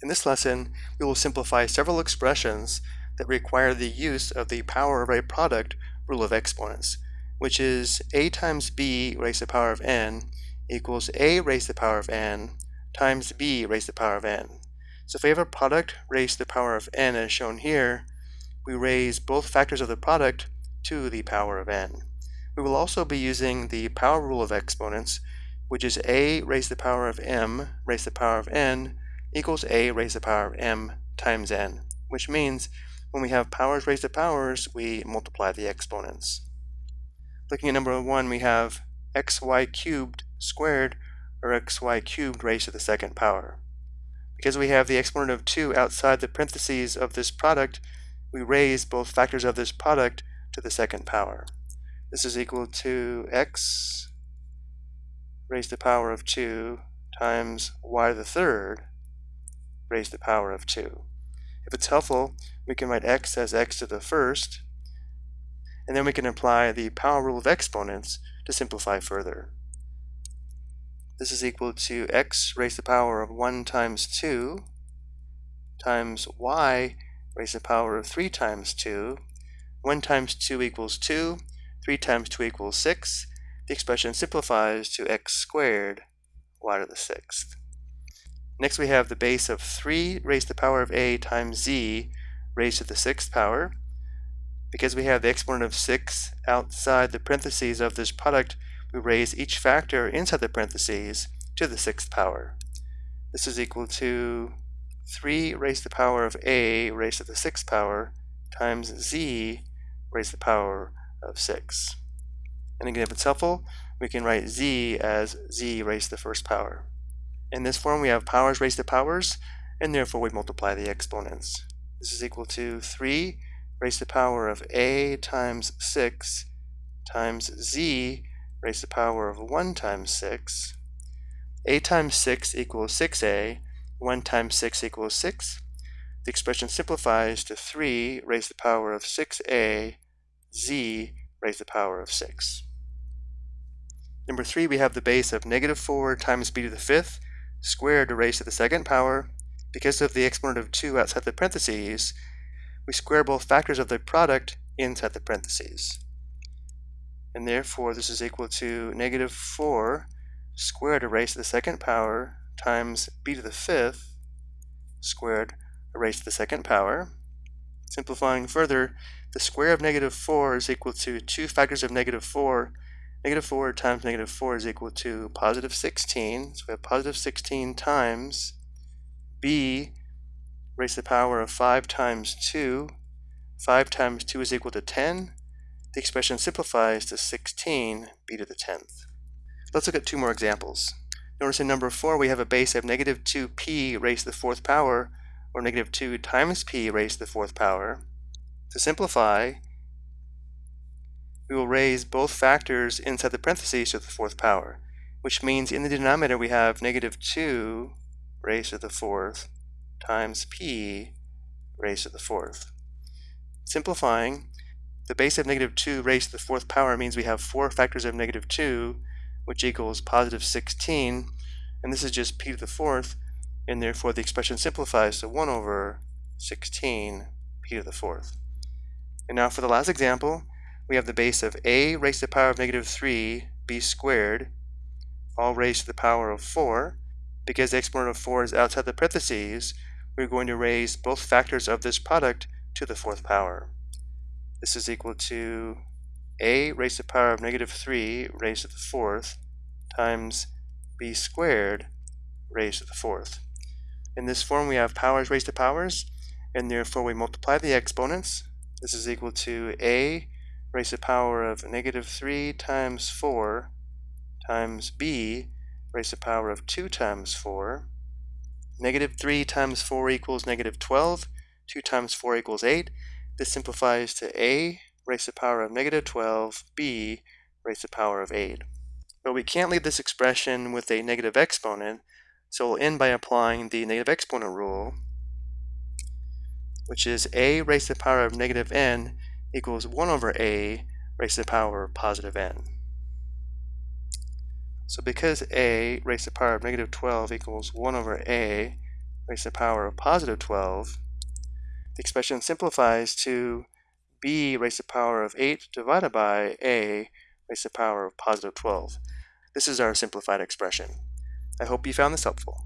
In this lesson, we will simplify several expressions that require the use of the power of a product rule of exponents, which is a times b raised to the power of n equals a raised to the power of n times b raised to the power of n. So if we have a product raised to the power of n as shown here, we raise both factors of the product to the power of n. We will also be using the power rule of exponents, which is a raised to the power of m raised to the power of n equals a raised to the power of m times n, which means when we have powers raised to powers, we multiply the exponents. Looking at number one, we have xy cubed squared, or xy cubed raised to the second power. Because we have the exponent of 2 outside the parentheses of this product, we raise both factors of this product to the second power. This is equal to x raised to the power of 2 times y to the third raised to the power of 2. If it's helpful, we can write x as x to the first, and then we can apply the power rule of exponents to simplify further. This is equal to x raised to the power of 1 times 2 times y raised to the power of 3 times 2. 1 times 2 equals 2, 3 times 2 equals 6. The expression simplifies to x squared y to the sixth. Next we have the base of 3 raised to the power of a times z raised to the sixth power. Because we have the exponent of 6 outside the parentheses of this product, we raise each factor inside the parentheses to the sixth power. This is equal to 3 raised to the power of a raised to the sixth power times z raised to the power of 6. And again, if it's helpful, we can write z as z raised to the first power. In this form, we have powers raised to powers, and therefore we multiply the exponents. This is equal to 3 raised to the power of a times 6 times z raised to the power of 1 times 6. a times 6 equals 6a, 1 times 6 equals 6. The expression simplifies to 3 raised to the power of 6a, z raised to the power of 6. Number 3, we have the base of negative 4 times b to the fifth squared raised to the second power. Because of the exponent of 2 outside the parentheses, we square both factors of the product inside the parentheses. And therefore, this is equal to negative 4 squared raised to the second power times b to the fifth squared raised to the second power. Simplifying further, the square of negative 4 is equal to 2 factors of negative 4 Negative 4 times negative 4 is equal to positive 16. So we have positive 16 times b raised to the power of 5 times 2. 5 times 2 is equal to 10. The expression simplifies to 16 b to the 10th. Let's look at two more examples. Notice in number 4 we have a base of negative 2p raised to the fourth power, or negative 2 times p raised to the fourth power. To simplify, we will raise both factors inside the parentheses to the fourth power, which means in the denominator we have negative 2 raised to the fourth times p raised to the fourth. Simplifying, the base of negative 2 raised to the fourth power means we have four factors of negative 2, which equals positive 16, and this is just p to the fourth, and therefore the expression simplifies to 1 over 16 p to the fourth. And now for the last example, we have the base of a raised to the power of negative 3 b squared, all raised to the power of 4. Because the exponent of 4 is outside the parentheses, we're going to raise both factors of this product to the fourth power. This is equal to a raised to the power of negative 3 raised to the fourth times b squared raised to the fourth. In this form we have powers raised to powers, and therefore we multiply the exponents. This is equal to a raised to the power of negative 3 times 4 times b raised to the power of 2 times 4. Negative 3 times 4 equals negative 12. 2 times 4 equals 8. This simplifies to a raised to the power of negative 12, b raised to the power of 8. But we can't leave this expression with a negative exponent, so we'll end by applying the negative exponent rule, which is a raised to the power of negative n equals 1 over a raised to the power of positive n. So because a raised to the power of negative 12 equals 1 over a raised to the power of positive 12, the expression simplifies to b raised to the power of 8 divided by a raised to the power of positive 12. This is our simplified expression. I hope you found this helpful.